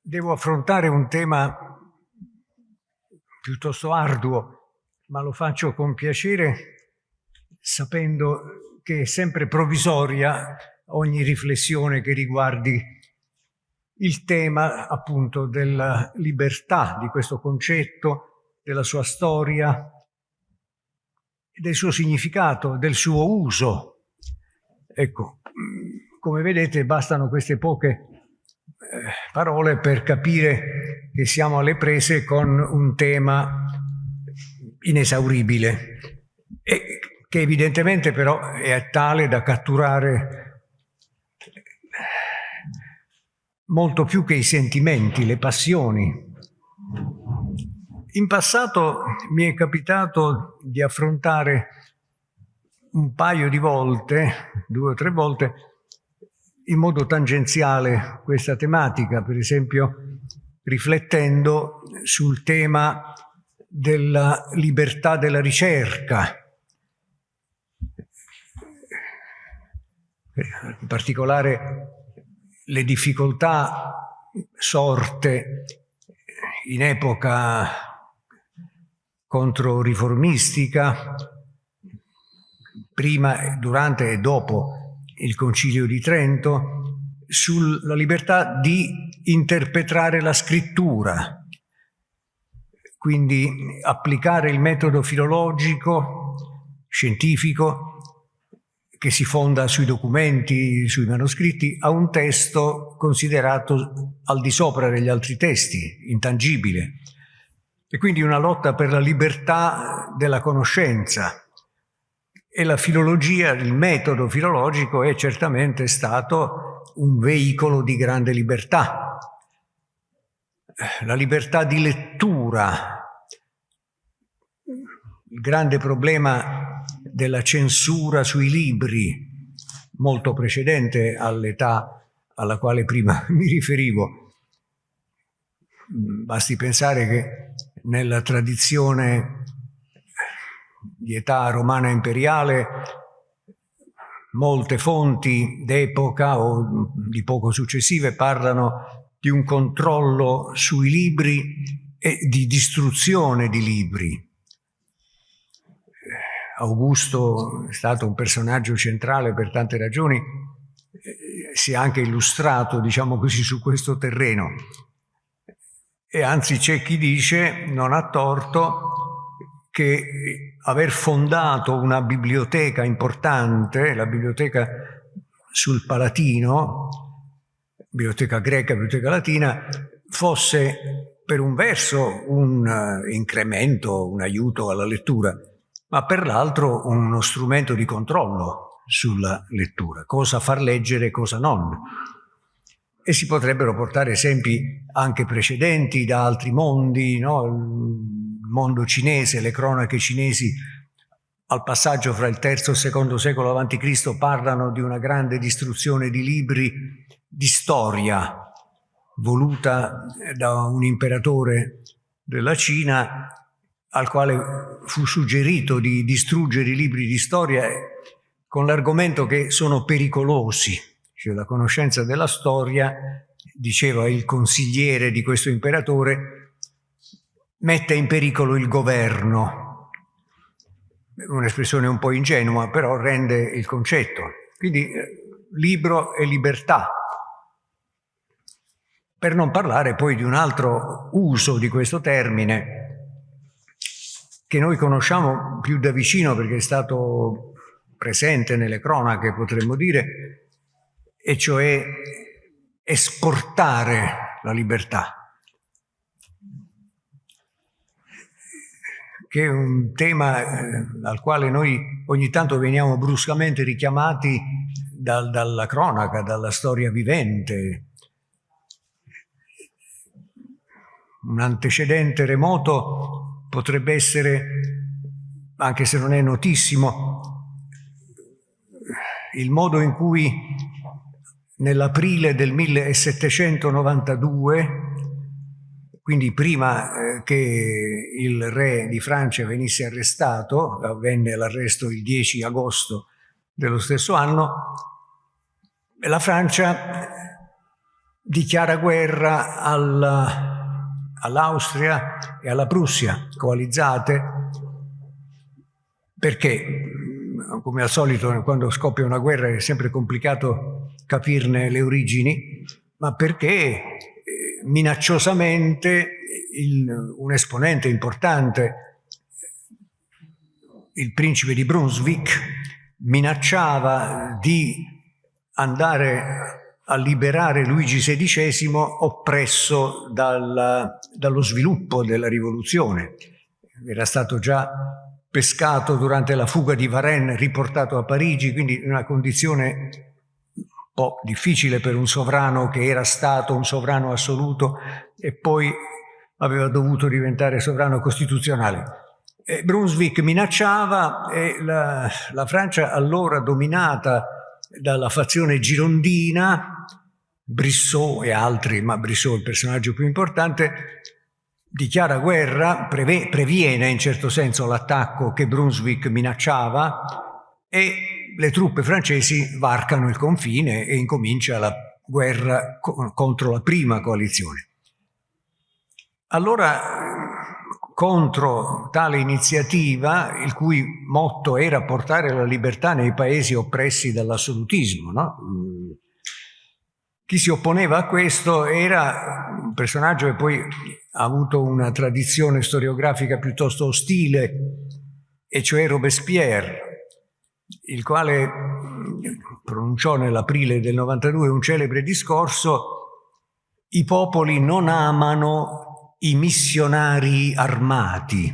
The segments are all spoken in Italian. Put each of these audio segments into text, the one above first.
devo affrontare un tema piuttosto arduo, ma lo faccio con piacere sapendo che è sempre provvisoria ogni riflessione che riguardi il tema appunto della libertà, di questo concetto, della sua storia, del suo significato, del suo uso. Ecco, come vedete bastano queste poche parole per capire che siamo alle prese con un tema inesauribile e che evidentemente però è tale da catturare molto più che i sentimenti, le passioni. In passato mi è capitato di affrontare un paio di volte, due o tre volte, in modo tangenziale questa tematica, per esempio riflettendo sul tema della libertà della ricerca, in particolare le difficoltà sorte in epoca controriformistica, prima, durante e dopo il Concilio di Trento, sulla libertà di interpretare la scrittura, quindi applicare il metodo filologico, scientifico, che si fonda sui documenti, sui manoscritti, a un testo considerato al di sopra degli altri testi, intangibile. E quindi una lotta per la libertà della conoscenza. E la filologia, il metodo filologico è certamente stato un veicolo di grande libertà. La libertà di lettura, il grande problema della censura sui libri, molto precedente all'età alla quale prima mi riferivo. Basti pensare che nella tradizione di età romana imperiale molte fonti d'epoca o di poco successive parlano di un controllo sui libri e di distruzione di libri. Augusto è stato un personaggio centrale per tante ragioni, si è anche illustrato, diciamo così, su questo terreno. E anzi c'è chi dice, non ha torto, che aver fondato una biblioteca importante, la biblioteca sul Palatino, biblioteca greca, biblioteca latina, fosse per un verso un eh, incremento, un aiuto alla lettura, ma per l'altro uno strumento di controllo sulla lettura, cosa far leggere e cosa non. E si potrebbero portare esempi anche precedenti da altri mondi, no? Mondo cinese, le cronache cinesi al passaggio fra il III e il secondo secolo a.C. parlano di una grande distruzione di libri di storia voluta da un imperatore della Cina al quale fu suggerito di distruggere i libri di storia con l'argomento che sono pericolosi, cioè la conoscenza della storia, diceva il consigliere di questo imperatore, mette in pericolo il governo. Un'espressione un po' ingenua, però rende il concetto. Quindi eh, libro e libertà. Per non parlare poi di un altro uso di questo termine, che noi conosciamo più da vicino perché è stato presente nelle cronache, potremmo dire, e cioè esportare la libertà, che è un tema eh, al quale noi ogni tanto veniamo bruscamente richiamati dal, dalla cronaca, dalla storia vivente. Un antecedente remoto potrebbe essere, anche se non è notissimo, il modo in cui nell'aprile del 1792, quindi prima eh, che il re di Francia venisse arrestato, avvenne l'arresto il 10 agosto dello stesso anno, la Francia dichiara guerra all'Austria e alla Prussia coalizzate. Perché, come al solito, quando scoppia una guerra è sempre complicato capirne le origini, ma perché eh, minacciosamente il, un esponente importante, il principe di Brunswick, minacciava di andare a liberare Luigi XVI oppresso dal, dallo sviluppo della rivoluzione. Era stato già pescato durante la fuga di Varennes, riportato a Parigi, quindi in una condizione po' difficile per un sovrano che era stato un sovrano assoluto e poi aveva dovuto diventare sovrano costituzionale. E Brunswick minacciava e la, la Francia allora dominata dalla fazione girondina, Brissot e altri, ma Brissot è il personaggio più importante, dichiara guerra, previene in certo senso l'attacco che Brunswick minacciava e le truppe francesi varcano il confine e incomincia la guerra co contro la prima coalizione. Allora, contro tale iniziativa, il cui motto era portare la libertà nei paesi oppressi dall'assolutismo, no? Chi si opponeva a questo era un personaggio che poi ha avuto una tradizione storiografica piuttosto ostile, e cioè Robespierre, il quale pronunciò nell'aprile del 92 un celebre discorso i popoli non amano i missionari armati,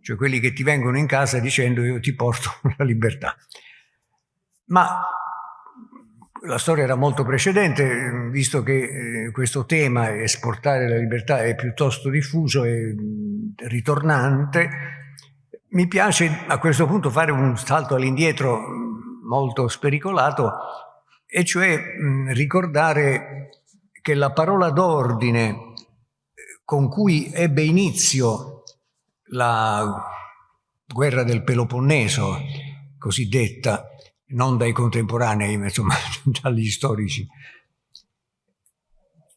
cioè quelli che ti vengono in casa dicendo io ti porto la libertà. Ma la storia era molto precedente, visto che eh, questo tema, esportare la libertà, è piuttosto diffuso e ritornante, mi piace a questo punto fare un salto all'indietro molto spericolato, e cioè ricordare che la parola d'ordine con cui ebbe inizio la guerra del Peloponneso, cosiddetta, non dai contemporanei, ma insomma dagli storici.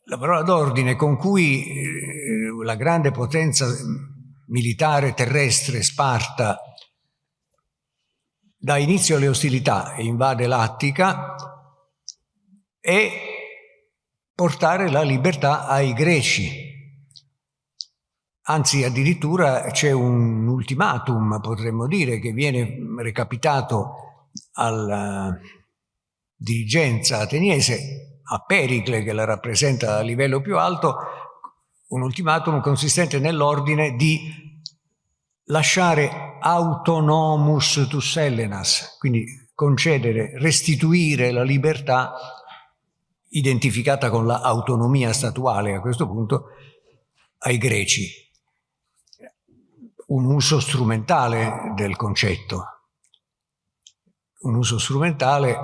La parola d'ordine con cui eh, la grande potenza militare terrestre Sparta dà inizio alle ostilità e invade l'Attica è portare la libertà ai greci. Anzi, addirittura c'è un ultimatum, potremmo dire, che viene recapitato alla dirigenza ateniese, a Pericle che la rappresenta a livello più alto, un ultimatum consistente nell'ordine di lasciare autonomus tus Hellenas, quindi concedere, restituire la libertà identificata con l'autonomia statuale a questo punto ai greci. Un uso strumentale del concetto, un uso strumentale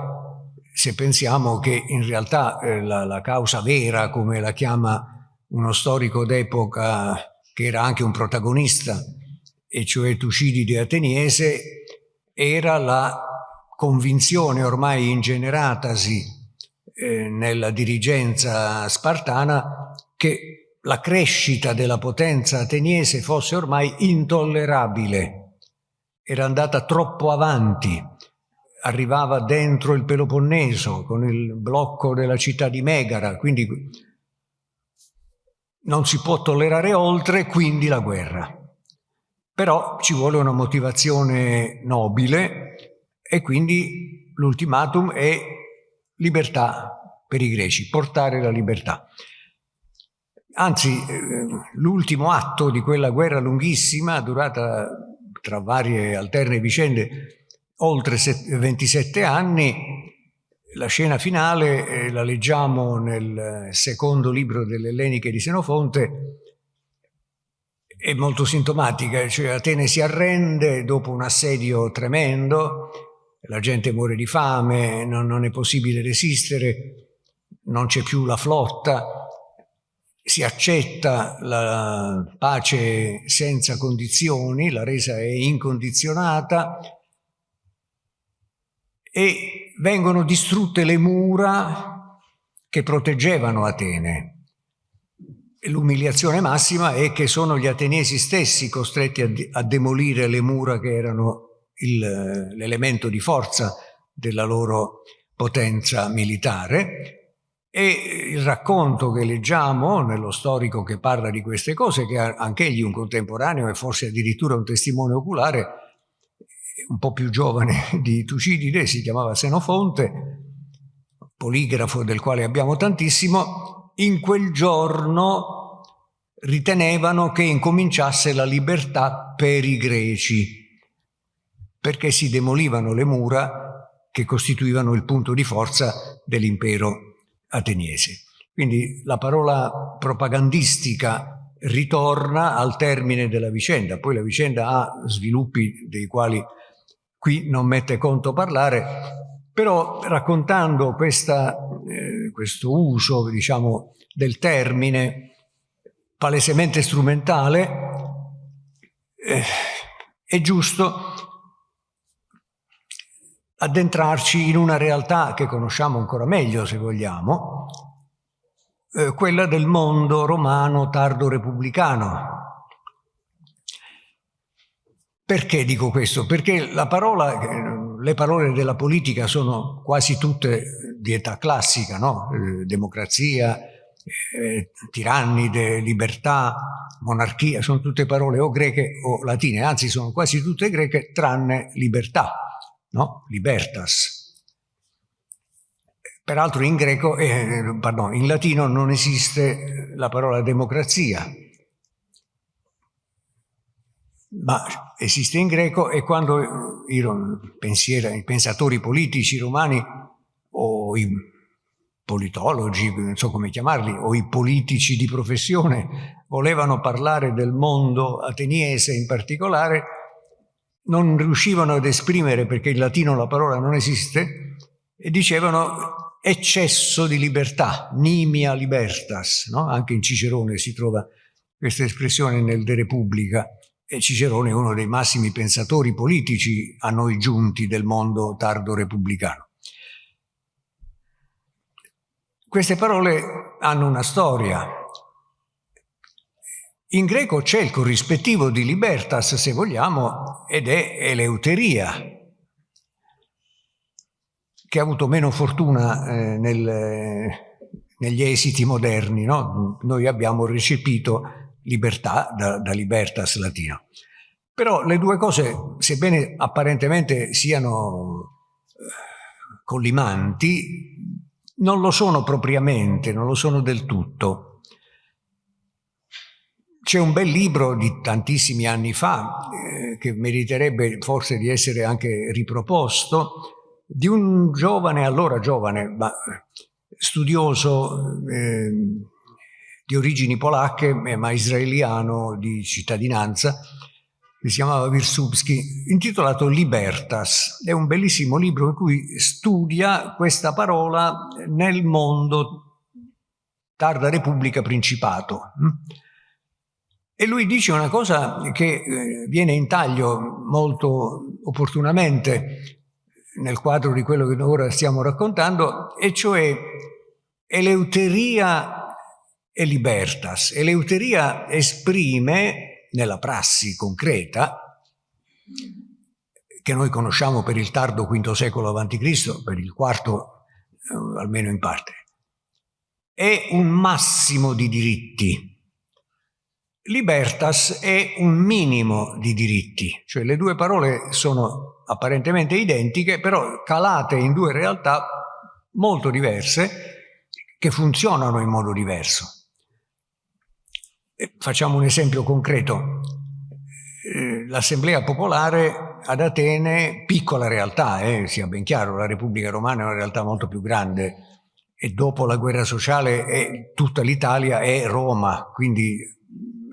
se pensiamo che in realtà eh, la, la, causa vera, come la chiama uno storico d'epoca che era anche un protagonista, e cioè Tucidide Ateniese, era la convinzione ormai ingeneratasi eh, nella dirigenza spartana che la crescita della potenza ateniese fosse ormai intollerabile, era andata troppo avanti, arrivava dentro il Peloponneso con il blocco della città di Megara, quindi non si può tollerare oltre, quindi la guerra. Però ci vuole una motivazione nobile e quindi l'ultimatum è libertà per i greci, portare la libertà. Anzi, eh, l'ultimo atto di quella guerra lunghissima, durata tra varie alterne vicende, oltre 27 anni, la scena finale eh, la leggiamo nel secondo libro delle Elleniche di Senofonte, è molto sintomatica, cioè Atene si arrende dopo un assedio tremendo, la gente muore di fame, non, non è possibile resistere, non c'è più la flotta, si accetta la pace senza condizioni, la resa è incondizionata, e vengono distrutte le mura che proteggevano Atene. L'umiliazione massima è che sono gli ateniesi stessi costretti a, a demolire le mura che erano l'elemento di forza della loro potenza militare e il racconto che leggiamo nello storico che parla di queste cose, che è anch'egli un contemporaneo e forse addirittura un testimone oculare, un po' più giovane di Tucidide, si chiamava Senofonte, poligrafo del quale abbiamo tantissimo, in quel giorno ritenevano che incominciasse la libertà per i greci, perché si demolivano le mura che costituivano il punto di forza dell'impero ateniesi. Quindi la parola propagandistica ritorna al termine della vicenda, poi la vicenda ha sviluppi dei quali qui non mette conto parlare, però raccontando questa, eh, questo uso diciamo, del termine palesemente strumentale, eh, è giusto addentrarci in una realtà che conosciamo ancora meglio, se vogliamo, eh, quella del mondo romano tardo repubblicano. Perché dico questo? Perché parola, le parole della politica sono quasi tutte di età classica, no? eh, democrazia, eh, tirannide, libertà, monarchia, sono tutte parole o greche o latine, anzi sono quasi tutte greche tranne libertà no? libertas. Peraltro in greco, eh, pardon, in latino non esiste la parola democrazia, ma esiste in greco e quando i, pensieri, i pensatori politici romani o i politologi, non so come chiamarli, o i politici di professione volevano parlare del mondo ateniese in particolare, non riuscivano ad esprimere, perché in latino la parola non esiste, e dicevano eccesso di libertà, nimia libertas, no? anche in Cicerone si trova questa espressione nel De Repubblica, e Cicerone è uno dei massimi pensatori politici a noi giunti del mondo tardo repubblicano. Queste parole hanno una storia, in greco c'è il corrispettivo di libertas, se vogliamo, ed è eleuteria, che ha avuto meno fortuna eh, nel, negli esiti moderni. No? Noi abbiamo recepito libertà da, da libertas latino. Però le due cose, sebbene apparentemente siano eh, collimanti, non lo sono propriamente, non lo sono del tutto. C'è un bel libro di tantissimi anni fa, eh, che meriterebbe forse di essere anche riproposto, di un giovane, allora giovane, ma studioso eh, di origini polacche, ma israeliano di cittadinanza, che si chiamava Wirsubski, intitolato Libertas. È un bellissimo libro in cui studia questa parola nel mondo tarda Repubblica Principato. E lui dice una cosa che eh, viene in taglio molto opportunamente nel quadro di quello che ora stiamo raccontando, e cioè eleuteria e libertas. Eleuteria esprime, nella prassi concreta, che noi conosciamo per il tardo V secolo a.C., per il quarto eh, almeno in parte, è un massimo di diritti Libertas è un minimo di diritti, cioè le due parole sono apparentemente identiche, però calate in due realtà molto diverse che funzionano in modo diverso. Facciamo un esempio concreto. Eh, L'Assemblea Popolare ad Atene, piccola realtà, eh, sia ben chiaro, la Repubblica Romana è una realtà molto più grande e dopo la guerra sociale è, tutta l'Italia è Roma, quindi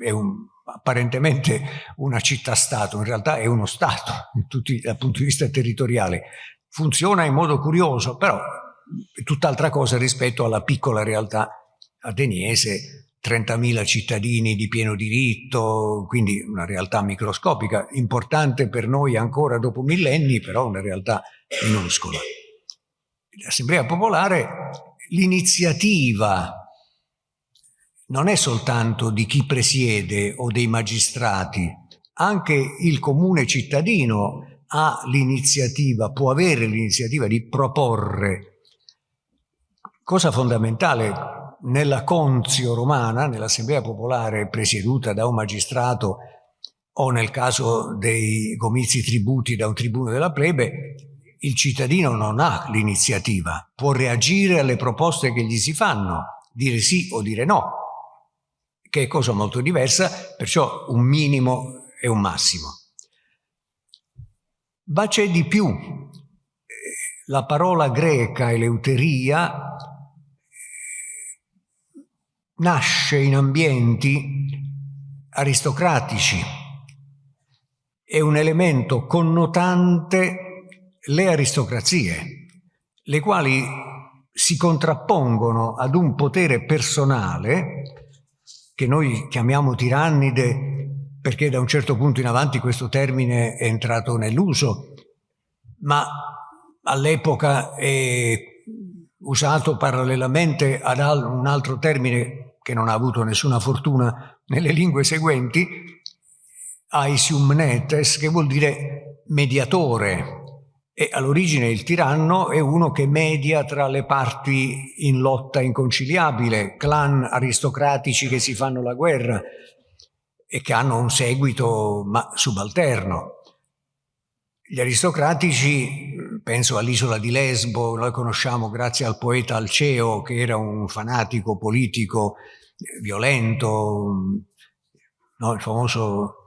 è un, apparentemente una città-stato, in realtà è uno Stato tutti, dal punto di vista territoriale. Funziona in modo curioso, però è tutt'altra cosa rispetto alla piccola realtà ateniese, 30.000 cittadini di pieno diritto, quindi una realtà microscopica, importante per noi ancora dopo millenni, però una realtà minuscola. L'Assemblea Popolare l'iniziativa non è soltanto di chi presiede o dei magistrati, anche il comune cittadino ha l'iniziativa, può avere l'iniziativa di proporre. Cosa fondamentale, nella Conzio romana, nell'Assemblea Popolare presieduta da un magistrato o nel caso dei comizi tributi da un tribuno della plebe, il cittadino non ha l'iniziativa, può reagire alle proposte che gli si fanno, dire sì o dire no, che è cosa molto diversa, perciò un minimo e un massimo. Ma c'è di più. La parola greca eleuteria nasce in ambienti aristocratici, è un elemento connotante le aristocrazie, le quali si contrappongono ad un potere personale che noi chiamiamo tirannide perché da un certo punto in avanti questo termine è entrato nell'uso, ma all'epoca è usato parallelamente ad un altro termine che non ha avuto nessuna fortuna nelle lingue seguenti, aesium netes, che vuol dire mediatore. E all'origine il tiranno è uno che media tra le parti in lotta inconciliabile, clan aristocratici che si fanno la guerra, e che hanno un seguito ma subalterno. Gli aristocratici, penso all'isola di Lesbo, noi conosciamo grazie al poeta Alceo che era un fanatico politico violento, no? il famoso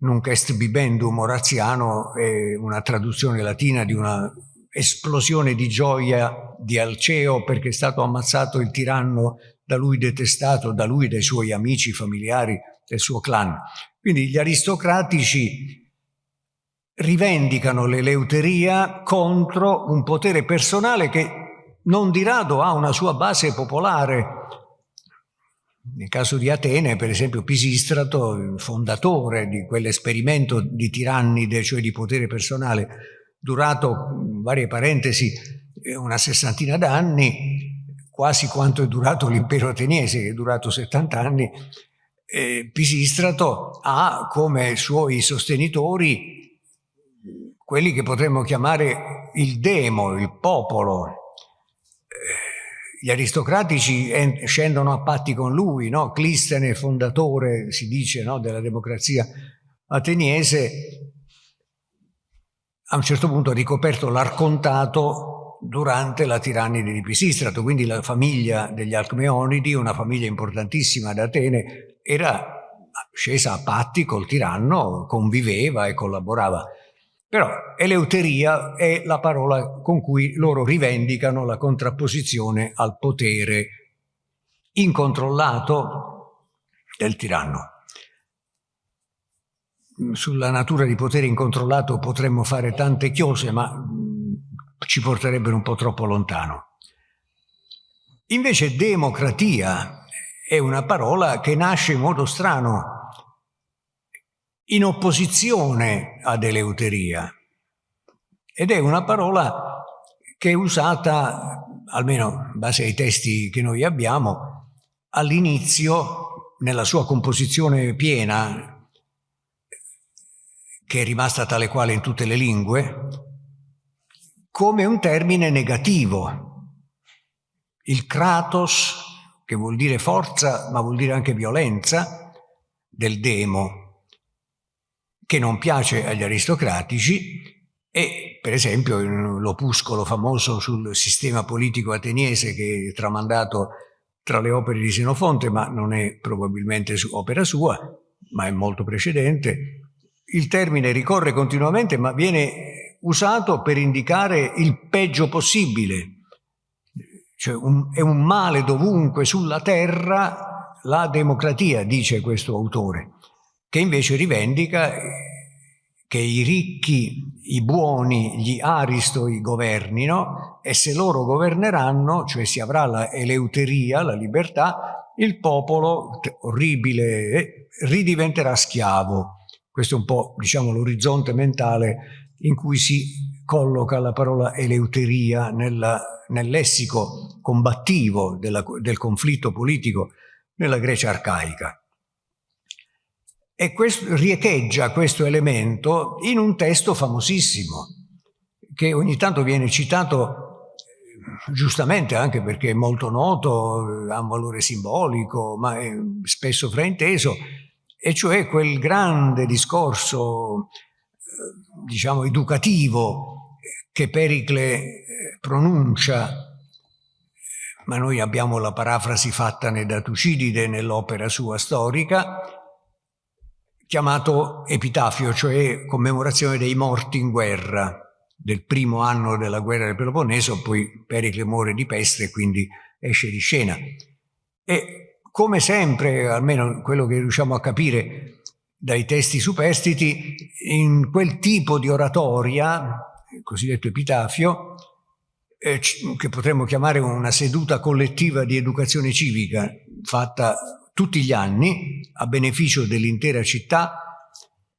Nunc est bibendum oraziano è una traduzione latina di una esplosione di gioia di Alceo perché è stato ammazzato il tiranno da lui detestato, da lui dai suoi amici familiari del suo clan. Quindi gli aristocratici rivendicano l'eleuteria contro un potere personale che non di rado ha una sua base popolare. Nel caso di Atene, per esempio, Pisistrato, il fondatore di quell'esperimento di tirannide, cioè di potere personale, durato, varie parentesi, una sessantina d'anni, quasi quanto è durato l'impero ateniese, che è durato 70 anni, eh, Pisistrato ha come suoi sostenitori quelli che potremmo chiamare il demo, il popolo. Eh, gli aristocratici scendono a patti con lui, no? Clistene, fondatore, si dice, no? della democrazia ateniese, a un certo punto ha ricoperto l'arcontato durante la tirannide di Pisistrato, quindi la famiglia degli Alcmeonidi, una famiglia importantissima ad Atene, era scesa a patti col tiranno, conviveva e collaborava. Però eleuteria è la parola con cui loro rivendicano la contrapposizione al potere incontrollato del tiranno. Sulla natura di potere incontrollato potremmo fare tante chiose, ma mm, ci porterebbero un po' troppo lontano. Invece democratia è una parola che nasce in modo strano, in opposizione ad eleuteria. Ed è una parola che è usata, almeno in base ai testi che noi abbiamo, all'inizio, nella sua composizione piena, che è rimasta tale quale in tutte le lingue, come un termine negativo. Il kratos che vuol dire forza ma vuol dire anche violenza, del demo, che non piace agli aristocratici e per esempio l'opuscolo famoso sul sistema politico ateniese che è tramandato tra le opere di Senofonte, ma non è probabilmente opera sua, ma è molto precedente, il termine ricorre continuamente ma viene usato per indicare il peggio possibile, cioè un, è un male dovunque sulla terra la democrazia, dice questo autore, che invece rivendica che i ricchi, i buoni, gli aristoi governino e se loro governeranno, cioè si avrà la eleuteria, la libertà, il popolo, orribile, eh, ridiventerà schiavo. Questo è un po', diciamo, l'orizzonte mentale in cui si colloca la parola eleuteria nella, nel lessico combattivo della, del conflitto politico nella Grecia arcaica. E questo, riecheggia questo elemento in un testo famosissimo, che ogni tanto viene citato eh, giustamente anche perché è molto noto, ha un valore simbolico, ma è spesso frainteso, e cioè quel grande discorso, eh, diciamo, educativo che Pericle eh, pronuncia ma noi abbiamo la parafrasi fatta da Tucidide nell'opera sua storica, chiamato epitafio, cioè commemorazione dei morti in guerra, del primo anno della guerra del Peloponneso, poi Pericle muore di peste e quindi esce di scena. E come sempre, almeno quello che riusciamo a capire dai testi superstiti, in quel tipo di oratoria, il cosiddetto epitafio, eh, che potremmo chiamare una seduta collettiva di educazione civica fatta tutti gli anni a beneficio dell'intera città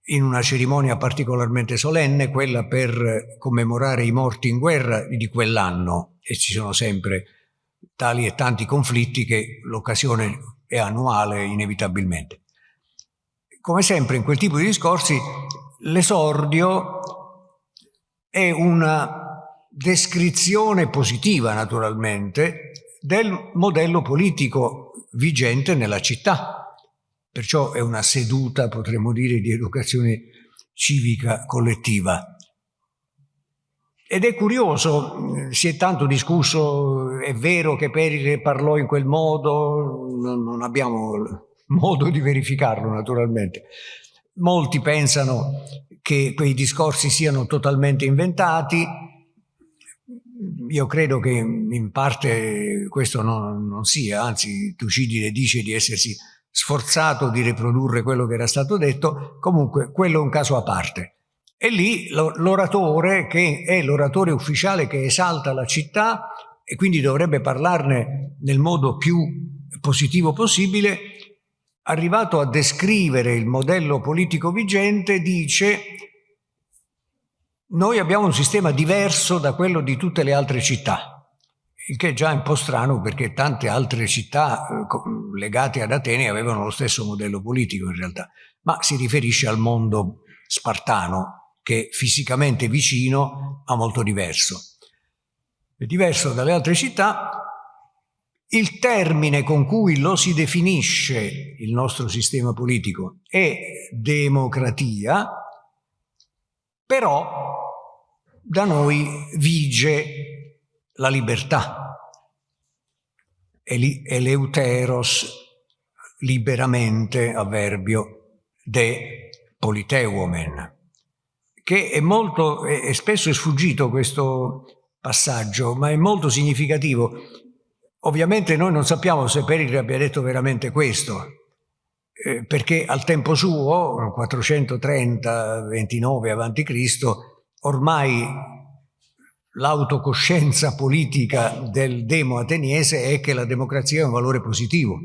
in una cerimonia particolarmente solenne, quella per commemorare i morti in guerra di quell'anno e ci sono sempre tali e tanti conflitti che l'occasione è annuale inevitabilmente. Come sempre in quel tipo di discorsi l'esordio è una descrizione positiva naturalmente del modello politico vigente nella città. Perciò è una seduta, potremmo dire, di educazione civica collettiva. Ed è curioso, si è tanto discusso, è vero che Perire parlò in quel modo, non abbiamo modo di verificarlo naturalmente. Molti pensano che quei discorsi siano totalmente inventati, io credo che in parte questo non, non sia, anzi Tucidide dice di essersi sforzato di riprodurre quello che era stato detto, comunque quello è un caso a parte. E lì l'oratore, che è l'oratore ufficiale che esalta la città e quindi dovrebbe parlarne nel modo più positivo possibile, arrivato a descrivere il modello politico vigente, dice noi abbiamo un sistema diverso da quello di tutte le altre città, il che è già un po' strano perché tante altre città eh, legate ad Atene avevano lo stesso modello politico in realtà, ma si riferisce al mondo spartano che fisicamente vicino ma molto diverso. È diverso dalle altre città, il termine con cui lo si definisce il nostro sistema politico è democratia, però da noi vige la libertà. Eleuteros, liberamente, avverbio, de politeuomen, che è molto, e spesso è sfuggito questo passaggio, ma è molto significativo. Ovviamente noi non sappiamo se Pericle abbia detto veramente questo, eh, perché al tempo suo, 430-29 a.C., ormai l'autocoscienza politica del demo ateniese è che la democrazia è un valore positivo.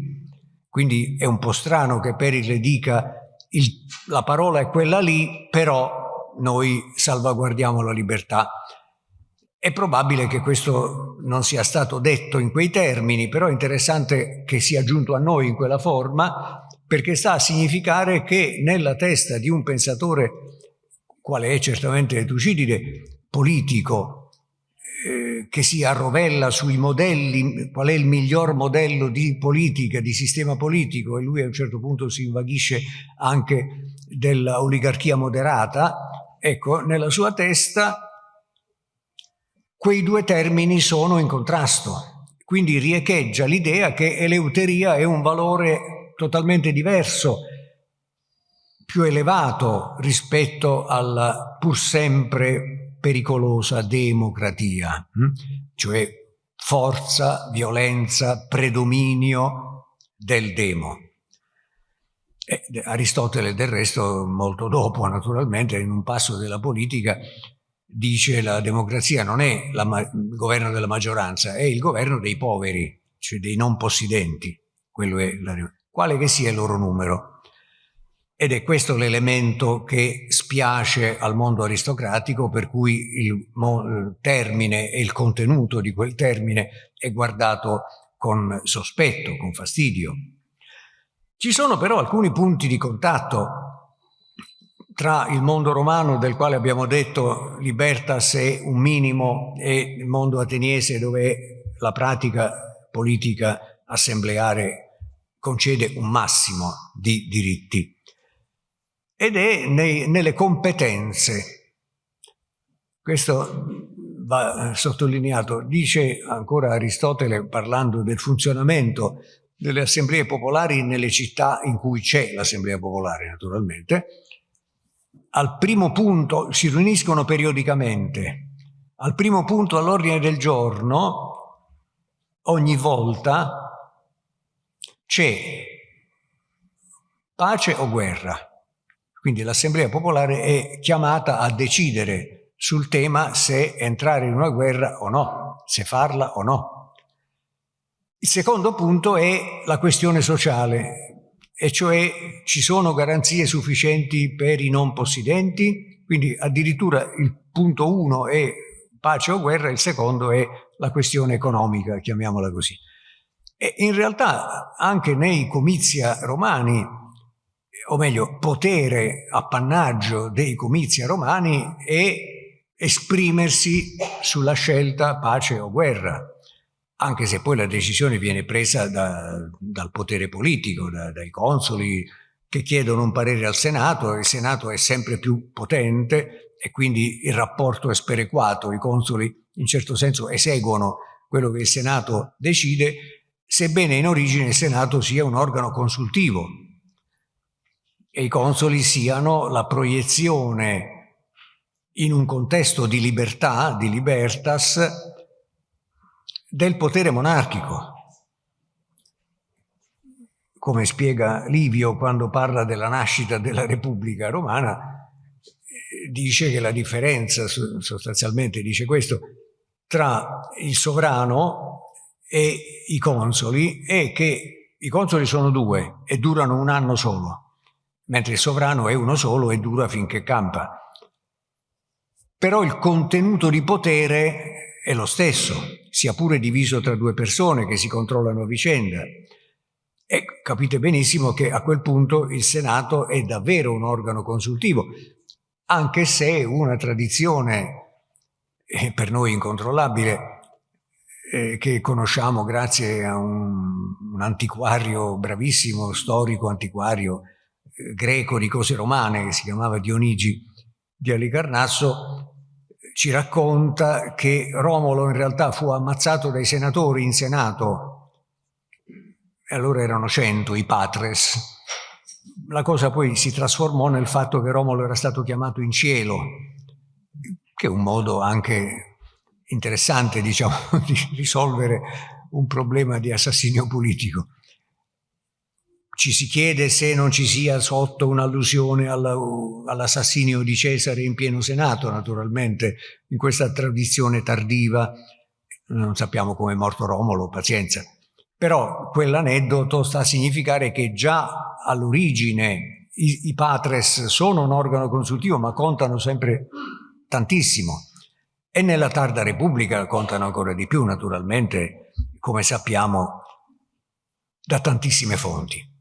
Quindi è un po' strano che Pericle dica il, la parola è quella lì, però noi salvaguardiamo la libertà. È probabile che questo non sia stato detto in quei termini, però è interessante che sia giunto a noi in quella forma, perché sta a significare che nella testa di un pensatore quale è certamente Tucidide, politico, eh, che si arrovella sui modelli, qual è il miglior modello di politica, di sistema politico, e lui a un certo punto si invaghisce anche dell'oligarchia moderata, ecco, nella sua testa quei due termini sono in contrasto. Quindi riecheggia l'idea che eleuteria è un valore totalmente diverso più elevato rispetto alla pur sempre pericolosa democratia, hm? cioè forza, violenza, predominio del demo. E Aristotele del resto molto dopo naturalmente in un passo della politica dice la democrazia non è il governo della maggioranza, è il governo dei poveri, cioè dei non possidenti, quello è la, quale che sia il loro numero. Ed è questo l'elemento che spiace al mondo aristocratico per cui il termine e il contenuto di quel termine è guardato con sospetto, con fastidio. Ci sono però alcuni punti di contatto tra il mondo romano del quale abbiamo detto libertas è un minimo e il mondo ateniese dove la pratica politica assembleare concede un massimo di diritti ed è nei, nelle competenze. Questo va sottolineato. Dice ancora Aristotele, parlando del funzionamento delle assemblee popolari nelle città in cui c'è l'assemblea popolare, naturalmente, al primo punto si riuniscono periodicamente. Al primo punto all'ordine del giorno, ogni volta c'è pace o guerra. Quindi l'Assemblea Popolare è chiamata a decidere sul tema se entrare in una guerra o no, se farla o no. Il secondo punto è la questione sociale, e cioè ci sono garanzie sufficienti per i non possidenti, quindi addirittura il punto uno è pace o guerra, il secondo è la questione economica, chiamiamola così. E in realtà anche nei comizia romani o meglio, potere, appannaggio dei comizi romani è esprimersi sulla scelta pace o guerra, anche se poi la decisione viene presa da, dal potere politico, da, dai consoli che chiedono un parere al Senato, il Senato è sempre più potente e quindi il rapporto è sperequato, i consoli in certo senso eseguono quello che il Senato decide, sebbene in origine il Senato sia un organo consultivo, e i consoli siano la proiezione in un contesto di libertà, di libertas, del potere monarchico. Come spiega Livio quando parla della nascita della Repubblica Romana, dice che la differenza, sostanzialmente dice questo, tra il sovrano e i consoli è che i consoli sono due e durano un anno solo mentre il sovrano è uno solo e dura finché campa. Però il contenuto di potere è lo stesso, sia pure diviso tra due persone che si controllano a vicenda. E capite benissimo che a quel punto il Senato è davvero un organo consultivo, anche se una tradizione eh, per noi incontrollabile eh, che conosciamo grazie a un, un antiquario bravissimo, storico antiquario, greco di cose romane che si chiamava Dionigi di Alicarnasso ci racconta che Romolo in realtà fu ammazzato dai senatori in Senato. E allora erano cento i patres. La cosa poi si trasformò nel fatto che Romolo era stato chiamato in cielo che è un modo anche interessante diciamo di risolvere un problema di assassinio politico ci si chiede se non ci sia sotto un'allusione all'assassinio di Cesare in pieno Senato, naturalmente, in questa tradizione tardiva, non sappiamo come è morto Romolo, pazienza. Però quell'aneddoto sta a significare che già all'origine i, i patres sono un organo consultivo, ma contano sempre tantissimo. E nella tarda Repubblica contano ancora di più, naturalmente, come sappiamo, da tantissime fonti.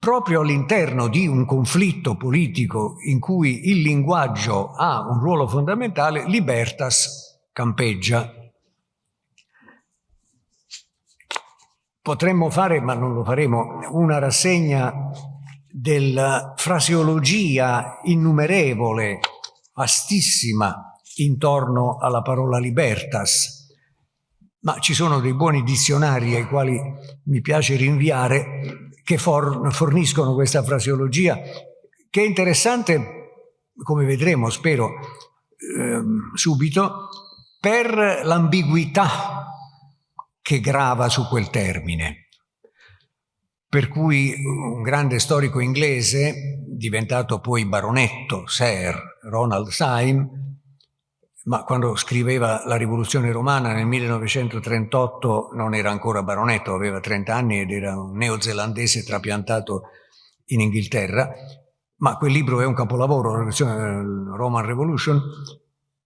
Proprio all'interno di un conflitto politico in cui il linguaggio ha un ruolo fondamentale, Libertas campeggia. Potremmo fare, ma non lo faremo, una rassegna della fraseologia innumerevole, vastissima, intorno alla parola libertas, ma ci sono dei buoni dizionari ai quali mi piace rinviare che for forniscono questa fraseologia, che è interessante, come vedremo, spero, eh, subito, per l'ambiguità che grava su quel termine. Per cui un grande storico inglese, diventato poi baronetto, Sir Ronald Syme, ma quando scriveva La rivoluzione romana nel 1938 non era ancora baronetto, aveva 30 anni ed era un neozelandese trapiantato in Inghilterra, ma quel libro è un capolavoro, Roman Revolution,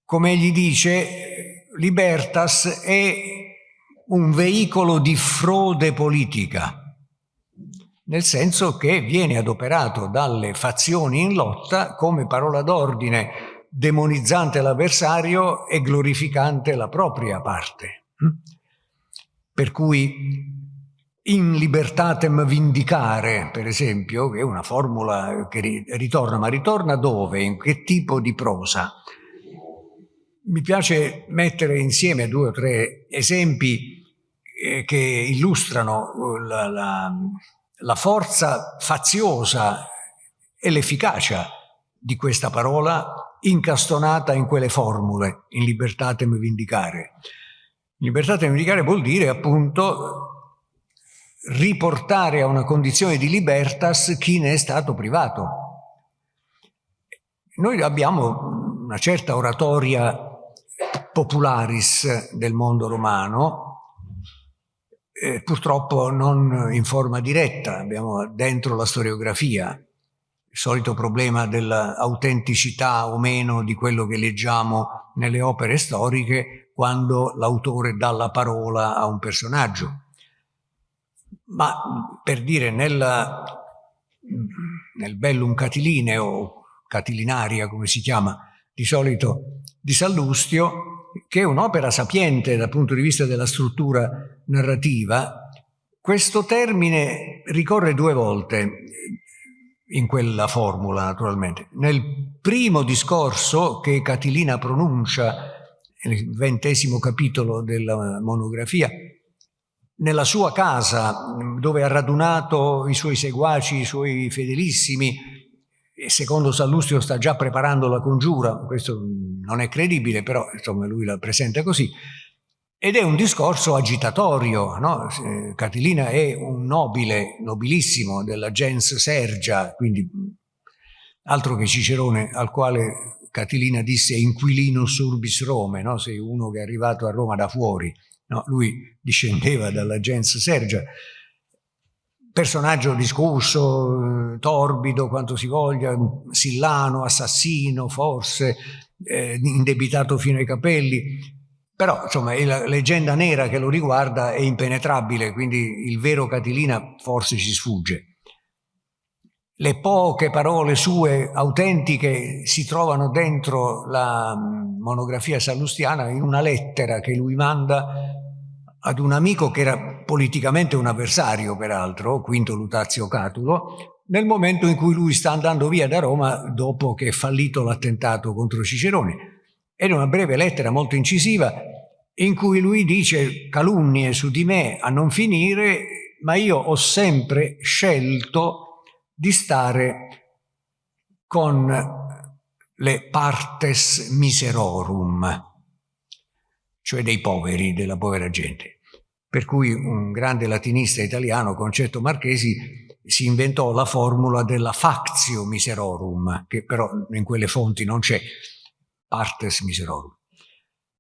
come egli dice, Libertas è un veicolo di frode politica, nel senso che viene adoperato dalle fazioni in lotta come parola d'ordine demonizzante l'avversario e glorificante la propria parte. Per cui in libertatem vindicare, per esempio, che è una formula che ritorna, ma ritorna dove? In che tipo di prosa? Mi piace mettere insieme due o tre esempi eh, che illustrano la, la, la forza faziosa e l'efficacia di questa parola incastonata in quelle formule, in libertatem vindicare. Libertatem vindicare vuol dire appunto riportare a una condizione di libertas chi ne è stato privato. Noi abbiamo una certa oratoria popularis del mondo romano, eh, purtroppo non in forma diretta, abbiamo dentro la storiografia, il solito problema dell'autenticità o meno di quello che leggiamo nelle opere storiche quando l'autore dà la parola a un personaggio. Ma per dire nella, nel Bellum Catiline o Catilinaria come si chiama di solito di Sallustio, che è un'opera sapiente dal punto di vista della struttura narrativa, questo termine ricorre due volte in quella formula naturalmente. Nel primo discorso che Catilina pronuncia nel ventesimo capitolo della monografia, nella sua casa dove ha radunato i suoi seguaci, i suoi fedelissimi, e secondo Sallustio sta già preparando la congiura, questo non è credibile, però insomma lui la presenta così, ed è un discorso agitatorio, no? Catilina è un nobile, nobilissimo della gens Sergia, quindi altro che Cicerone al quale Catilina disse inquilinus urbis Rome, no? sei uno che è arrivato a Roma da fuori, No, lui discendeva dalla gens Sergia, personaggio discusso, torbido quanto si voglia, sillano, assassino forse, eh, indebitato fino ai capelli, però insomma la leggenda nera che lo riguarda è impenetrabile, quindi il vero Catilina forse ci sfugge. Le poche parole sue autentiche si trovano dentro la monografia sallustiana in una lettera che lui manda ad un amico che era politicamente un avversario, peraltro, Quinto Lutazio Catulo, nel momento in cui lui sta andando via da Roma dopo che è fallito l'attentato contro Cicerone. È una breve lettera molto incisiva in cui lui dice calunnie su di me a non finire, ma io ho sempre scelto di stare con le partes miserorum, cioè dei poveri, della povera gente per cui un grande latinista italiano, Concetto Marchesi, si inventò la formula della factio miserorum, che però in quelle fonti non c'è, partes miserorum.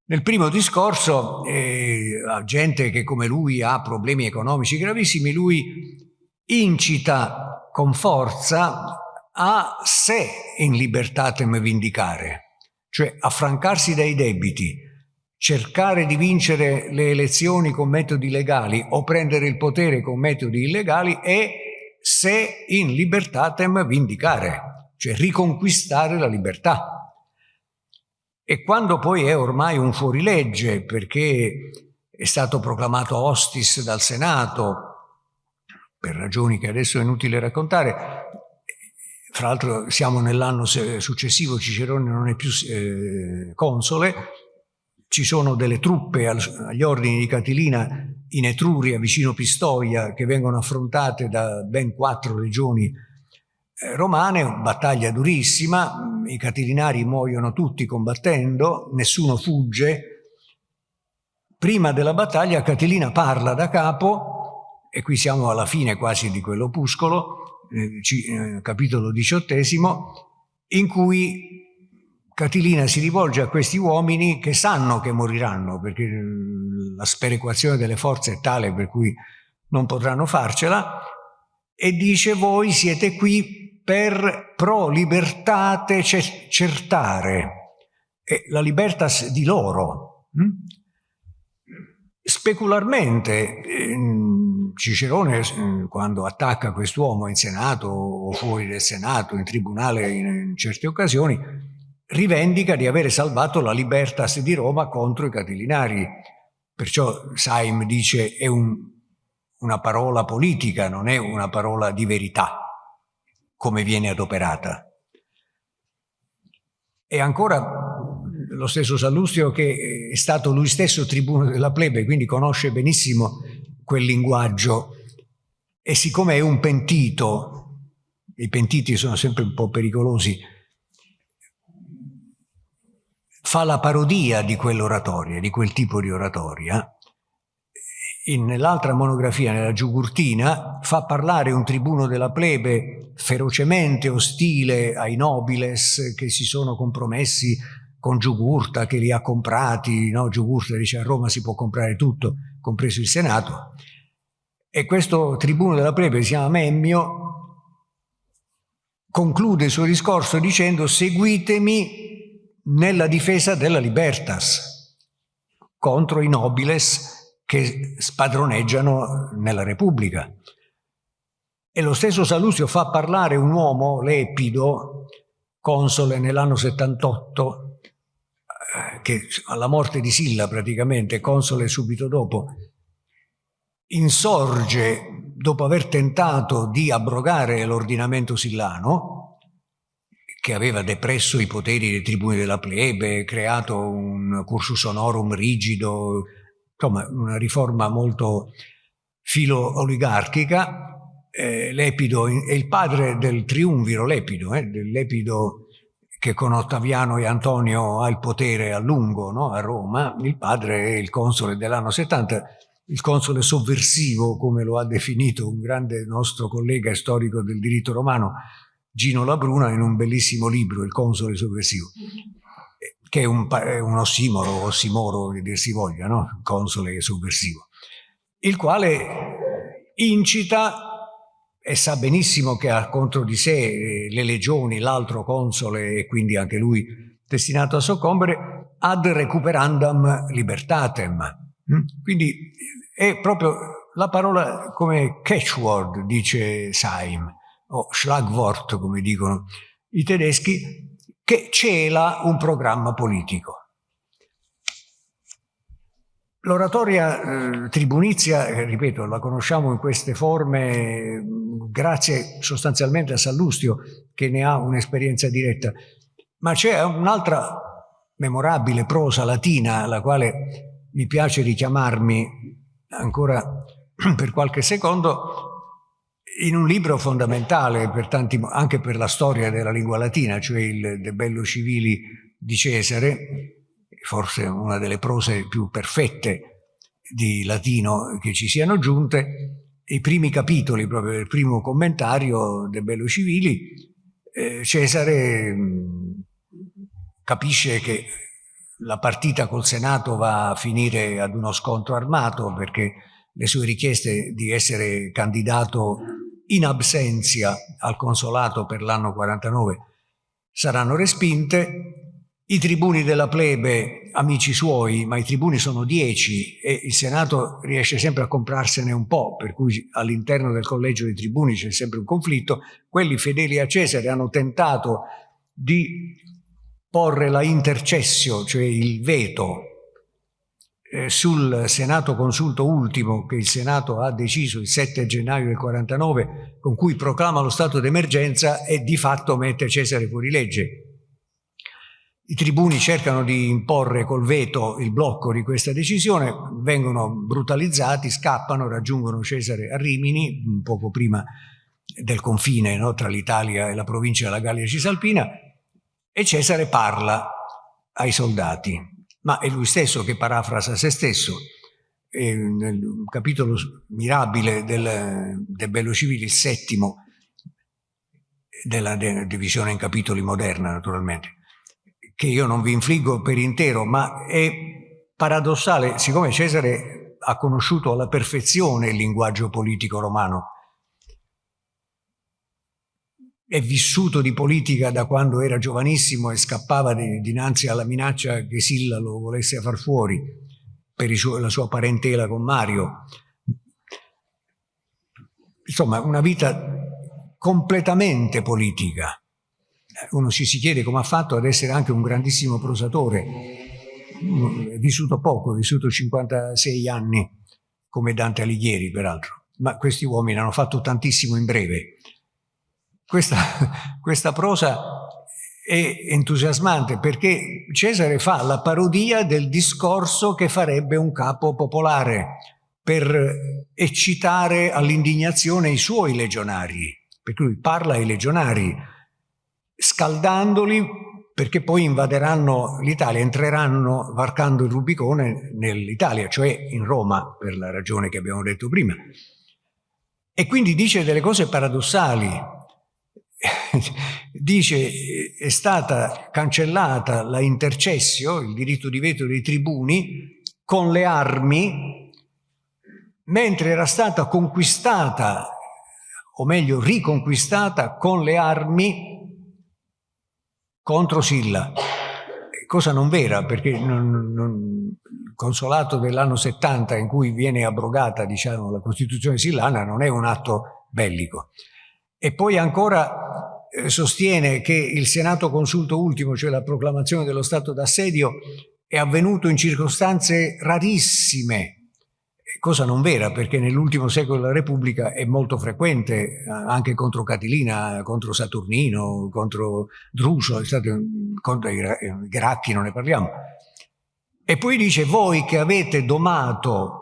Nel primo discorso, eh, a gente che come lui ha problemi economici gravissimi, lui incita con forza a sé in libertatem vindicare, cioè affrancarsi dai debiti, cercare di vincere le elezioni con metodi legali o prendere il potere con metodi illegali e se in libertatem vindicare, cioè riconquistare la libertà. E quando poi è ormai un fuorilegge perché è stato proclamato hostis dal Senato, per ragioni che adesso è inutile raccontare, fra l'altro siamo nell'anno successivo, Cicerone non è più eh, console, ci sono delle truppe agli ordini di Catilina in Etruria, vicino Pistoia, che vengono affrontate da ben quattro legioni eh, romane, battaglia durissima, i catilinari muoiono tutti combattendo, nessuno fugge. Prima della battaglia Catilina parla da capo, e qui siamo alla fine quasi di quell'opuscolo, eh, eh, capitolo diciottesimo, in cui Catilina si rivolge a questi uomini che sanno che moriranno, perché la sperequazione delle forze è tale per cui non potranno farcela, e dice voi siete qui per pro libertate certare, e la libertas di loro. Hm? Specularmente Cicerone quando attacca quest'uomo in Senato o fuori del Senato, in tribunale in certe occasioni, rivendica di avere salvato la libertas di Roma contro i catilinari. Perciò Saim dice è un, una parola politica, non è una parola di verità, come viene adoperata. E ancora lo stesso Sallustio che è stato lui stesso tribuno della plebe, quindi conosce benissimo quel linguaggio e siccome è un pentito, i pentiti sono sempre un po' pericolosi, fa la parodia di quell'oratoria, di quel tipo di oratoria. Nell'altra monografia, nella Giugurtina, fa parlare un tribuno della plebe ferocemente ostile ai nobiles che si sono compromessi con Giugurta che li ha comprati, no? Giugurta dice a Roma si può comprare tutto, compreso il Senato, e questo tribuno della plebe si chiama Memmio, conclude il suo discorso dicendo seguitemi nella difesa della libertas contro i nobiles che spadroneggiano nella Repubblica. E lo stesso Salustio fa parlare un uomo, Lepido, console nell'anno 78, che alla morte di Silla praticamente, console subito dopo, insorge dopo aver tentato di abrogare l'ordinamento sillano, che aveva depresso i poteri dei tribuni della plebe, creato un cursus honorum rigido, insomma una riforma molto filo-oligarchica, eh, Lepido è il padre del triunviro Lepido, eh, dell'Epido che con Ottaviano e Antonio ha il potere a lungo no? a Roma, il padre è il console dell'anno 70, il console sovversivo, come lo ha definito un grande nostro collega storico del diritto romano, Gino Labruna, in un bellissimo libro, Il console sovversivo, che è un, un ossimoro, ossimoro che dir si voglia, no? console sovversivo, il quale incita e sa benissimo che ha contro di sé eh, le legioni, l'altro console e quindi anche lui destinato a soccombere, ad recuperandam libertatem. Mm? Quindi è proprio la parola come catchword, dice Saim, o Schlagwort, come dicono i tedeschi, che cela un programma politico. L'oratoria eh, tribunizia, eh, ripeto, la conosciamo in queste forme grazie sostanzialmente a Sallustio che ne ha un'esperienza diretta, ma c'è un'altra memorabile prosa latina alla quale mi piace richiamarmi ancora per qualche secondo in un libro fondamentale per tanti, anche per la storia della lingua latina, cioè il De Bello Civili di Cesare, forse una delle prose più perfette di latino che ci siano giunte, i primi capitoli, proprio il primo commentario del Bello Civili, eh, Cesare capisce che la partita col Senato va a finire ad uno scontro armato perché le sue richieste di essere candidato in absenza al consolato per l'anno 49 saranno respinte. I tribuni della plebe, amici suoi, ma i tribuni sono dieci e il Senato riesce sempre a comprarsene un po', per cui all'interno del collegio dei tribuni c'è sempre un conflitto, quelli fedeli a Cesare hanno tentato di porre la intercessio, cioè il veto, eh, sul Senato consulto ultimo che il Senato ha deciso il 7 gennaio del 49, con cui proclama lo stato d'emergenza e di fatto mette Cesare fuori legge i tribuni cercano di imporre col veto il blocco di questa decisione, vengono brutalizzati, scappano, raggiungono Cesare a Rimini, poco prima del confine no, tra l'Italia e la provincia della Gallia Cisalpina, e Cesare parla ai soldati, ma è lui stesso che parafrasa se stesso. E nel capitolo mirabile del, del Bello Civile, il settimo della divisione in capitoli moderna naturalmente, che io non vi infliggo per intero, ma è paradossale, siccome Cesare ha conosciuto alla perfezione il linguaggio politico romano, è vissuto di politica da quando era giovanissimo e scappava di, dinanzi alla minaccia che Silla lo volesse far fuori per suo, la sua parentela con Mario. Insomma, una vita completamente politica. Uno ci si chiede come ha fatto ad essere anche un grandissimo prosatore. È vissuto poco, è vissuto 56 anni, come Dante Alighieri peraltro, ma questi uomini hanno fatto tantissimo in breve. Questa, questa prosa è entusiasmante perché Cesare fa la parodia del discorso che farebbe un capo popolare per eccitare all'indignazione i suoi legionari, per cui parla ai legionari scaldandoli perché poi invaderanno l'Italia, entreranno varcando il Rubicone nell'Italia, cioè in Roma, per la ragione che abbiamo detto prima. E quindi dice delle cose paradossali, dice è stata cancellata la intercessio, il diritto di veto dei tribuni, con le armi, mentre era stata conquistata, o meglio riconquistata, con le armi contro Silla. Cosa non vera, perché non, non, il consolato dell'anno 70 in cui viene abrogata diciamo, la Costituzione sillana non è un atto bellico. E poi ancora eh, sostiene che il Senato consulto ultimo, cioè la proclamazione dello stato d'assedio, è avvenuto in circostanze rarissime, cosa non vera perché nell'ultimo secolo della Repubblica è molto frequente eh, anche contro Catilina, contro Saturnino, contro Druso, contro i Gracchi non ne parliamo. E poi dice voi che avete domato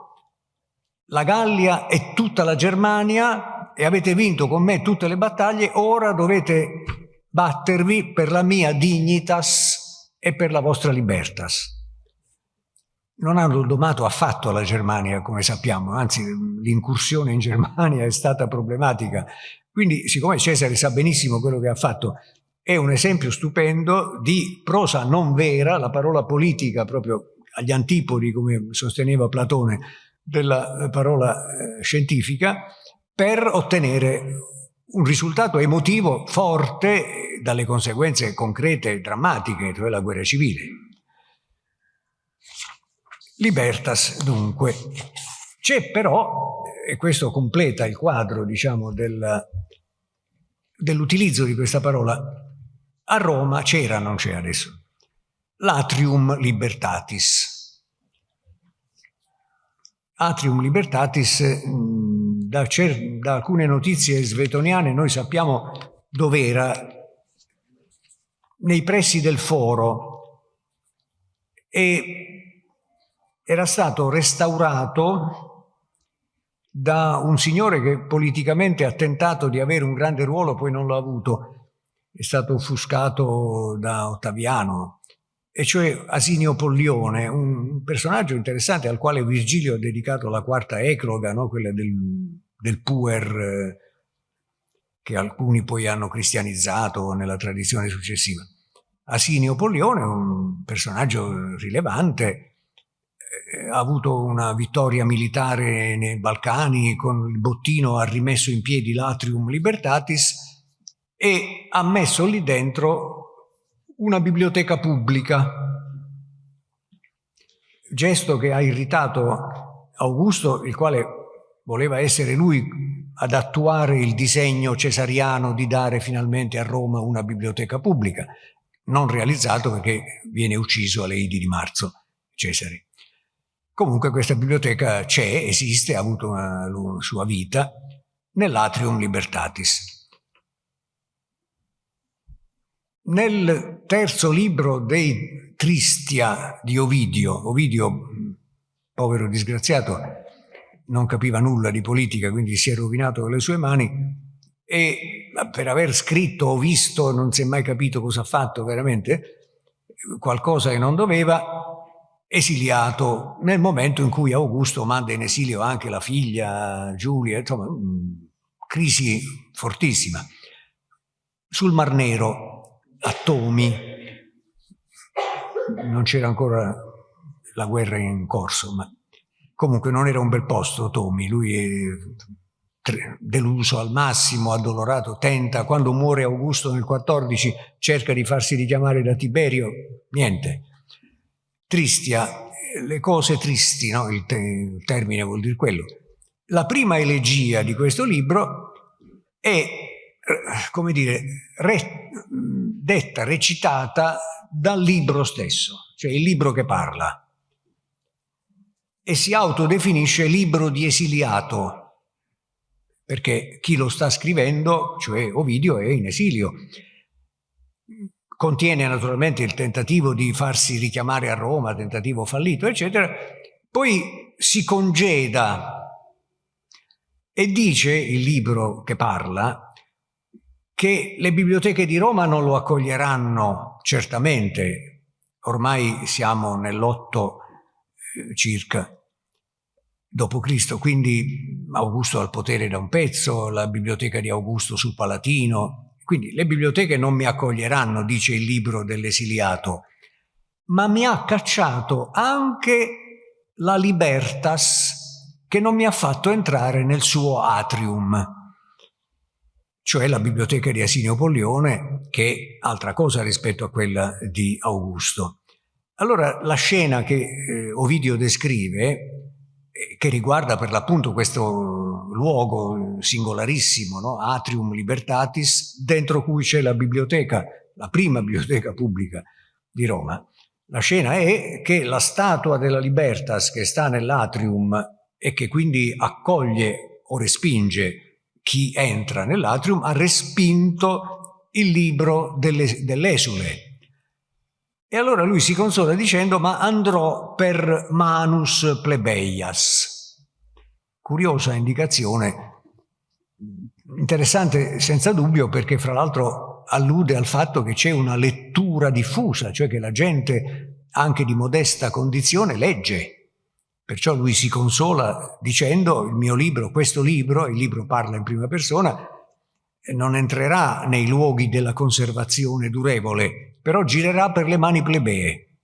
la Gallia e tutta la Germania e avete vinto con me tutte le battaglie, ora dovete battervi per la mia dignitas e per la vostra libertas. Non hanno domato affatto la Germania, come sappiamo, anzi l'incursione in Germania è stata problematica. Quindi, siccome Cesare sa benissimo quello che ha fatto, è un esempio stupendo di prosa non vera, la parola politica proprio agli antipodi, come sosteneva Platone, della parola eh, scientifica, per ottenere un risultato emotivo forte dalle conseguenze concrete e drammatiche, cioè la guerra civile. Libertas, dunque. C'è però, e questo completa il quadro, diciamo, del, dell'utilizzo di questa parola, a Roma c'era, non c'è adesso, l'atrium libertatis. Atrium libertatis da, da alcune notizie svetoniane noi sappiamo dove era, nei pressi del foro, e era stato restaurato da un signore che politicamente ha tentato di avere un grande ruolo, poi non l'ha avuto, è stato offuscato da Ottaviano, e cioè Asinio Pollione, un personaggio interessante al quale Virgilio ha dedicato la quarta ecloga, no? quella del, del puer eh, che alcuni poi hanno cristianizzato nella tradizione successiva. Asinio Pollione un personaggio rilevante, eh, ha avuto una vittoria militare nei Balcani, con il bottino ha rimesso in piedi l'Atrium Libertatis e ha messo lì dentro una biblioteca pubblica, gesto che ha irritato Augusto, il quale voleva essere lui ad attuare il disegno cesariano di dare finalmente a Roma una biblioteca pubblica, non realizzato perché viene ucciso alle Idi di marzo Cesare. Comunque questa biblioteca c'è, esiste, ha avuto una sua vita nell'Atrium Libertatis. Nel terzo libro dei Tristia di Ovidio, Ovidio, povero disgraziato, non capiva nulla di politica, quindi si è rovinato con le sue mani e per aver scritto o visto, non si è mai capito cosa ha fatto veramente, qualcosa che non doveva, esiliato nel momento in cui Augusto manda in esilio anche la figlia Giulia, insomma, crisi fortissima. Sul Mar Nero a Tomi, non c'era ancora la guerra in corso, ma comunque non era un bel posto Tommy, lui è deluso al massimo, addolorato, tenta, quando muore Augusto nel 14 cerca di farsi richiamare da Tiberio, niente. Tristia, le cose tristi, no? il, te il termine vuol dire quello. La prima elegia di questo libro è, come dire, re, detta, recitata dal libro stesso, cioè il libro che parla. E si autodefinisce libro di esiliato, perché chi lo sta scrivendo, cioè Ovidio, è in esilio. Contiene naturalmente il tentativo di farsi richiamare a Roma, tentativo fallito, eccetera. Poi si congeda e dice, il libro che parla, che le biblioteche di Roma non lo accoglieranno certamente, ormai siamo nell'otto eh, circa d.C., quindi Augusto ha il potere da un pezzo, la biblioteca di Augusto sul Palatino, quindi le biblioteche non mi accoglieranno, dice il libro dell'esiliato, ma mi ha cacciato anche la Libertas che non mi ha fatto entrare nel suo atrium, cioè la biblioteca di Asinio Pollione, che è altra cosa rispetto a quella di Augusto. Allora la scena che eh, Ovidio descrive, eh, che riguarda per l'appunto questo luogo singolarissimo, no? Atrium Libertatis, dentro cui c'è la biblioteca, la prima biblioteca pubblica di Roma, la scena è che la statua della Libertas che sta nell'atrium e che quindi accoglie o respinge chi entra nell'atrium, ha respinto il libro dell'esule. E allora lui si consola dicendo ma andrò per manus plebeias. Curiosa indicazione, interessante senza dubbio perché fra l'altro allude al fatto che c'è una lettura diffusa, cioè che la gente anche di modesta condizione legge Perciò lui si consola dicendo il mio libro, questo libro, il libro parla in prima persona, non entrerà nei luoghi della conservazione durevole, però girerà per le mani plebee.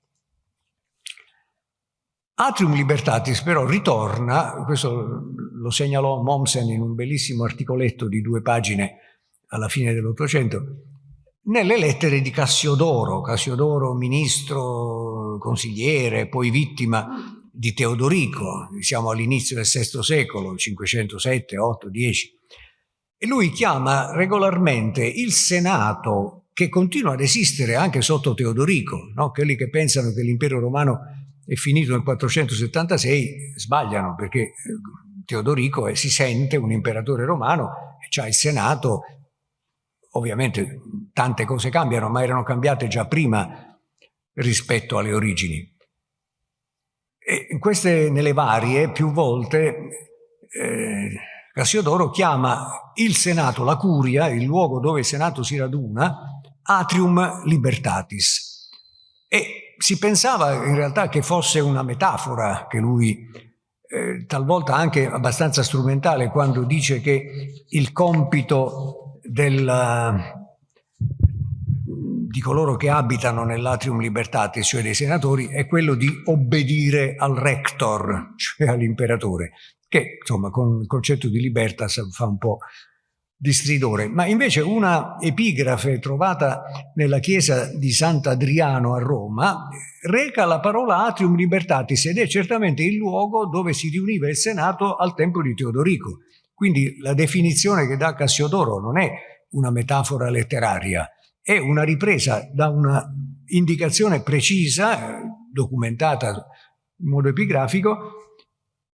Atrium Libertatis però ritorna, questo lo segnalò Mommsen in un bellissimo articoletto di due pagine alla fine dell'Ottocento, nelle lettere di Cassiodoro, Cassiodoro ministro, consigliere, poi vittima di Teodorico, siamo all'inizio del VI secolo, 507, 8, 10, e lui chiama regolarmente il Senato che continua ad esistere anche sotto Teodorico, no? quelli che pensano che l'impero romano è finito nel 476 sbagliano perché eh, Teodorico è, si sente un imperatore romano c'ha il Senato, ovviamente tante cose cambiano ma erano cambiate già prima rispetto alle origini. E queste, nelle varie, più volte, eh, Cassiodoro chiama il Senato, la curia, il luogo dove il Senato si raduna, atrium libertatis. E si pensava in realtà che fosse una metafora che lui, eh, talvolta anche abbastanza strumentale, quando dice che il compito del, di coloro che abitano nell'atrium libertatis, cioè dei senatori, è quello di obbedire al rector, cioè all'imperatore, che insomma con il concetto di libertas fa un po' di stridore. Ma invece una epigrafe trovata nella chiesa di Sant'Adriano a Roma reca la parola atrium libertatis ed è certamente il luogo dove si riuniva il Senato al tempo di Teodorico. Quindi la definizione che dà Cassiodoro non è una metafora letteraria, è una ripresa da una indicazione precisa, documentata in modo epigrafico,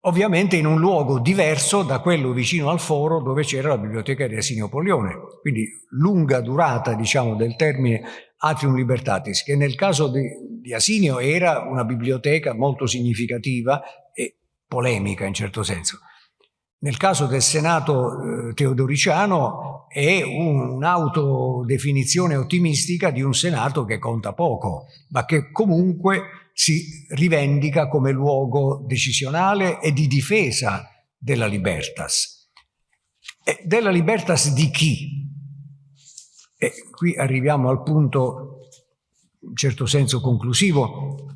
ovviamente in un luogo diverso da quello vicino al foro dove c'era la biblioteca di Asinio Polione. Quindi lunga durata, diciamo, del termine Atrium Libertatis, che nel caso di, di Asinio era una biblioteca molto significativa e polemica in certo senso. Nel caso del Senato eh, teodoriciano è un'autodefinizione ottimistica di un Senato che conta poco, ma che comunque si rivendica come luogo decisionale e di difesa della libertas. E della libertas di chi? E qui arriviamo al punto in certo senso conclusivo,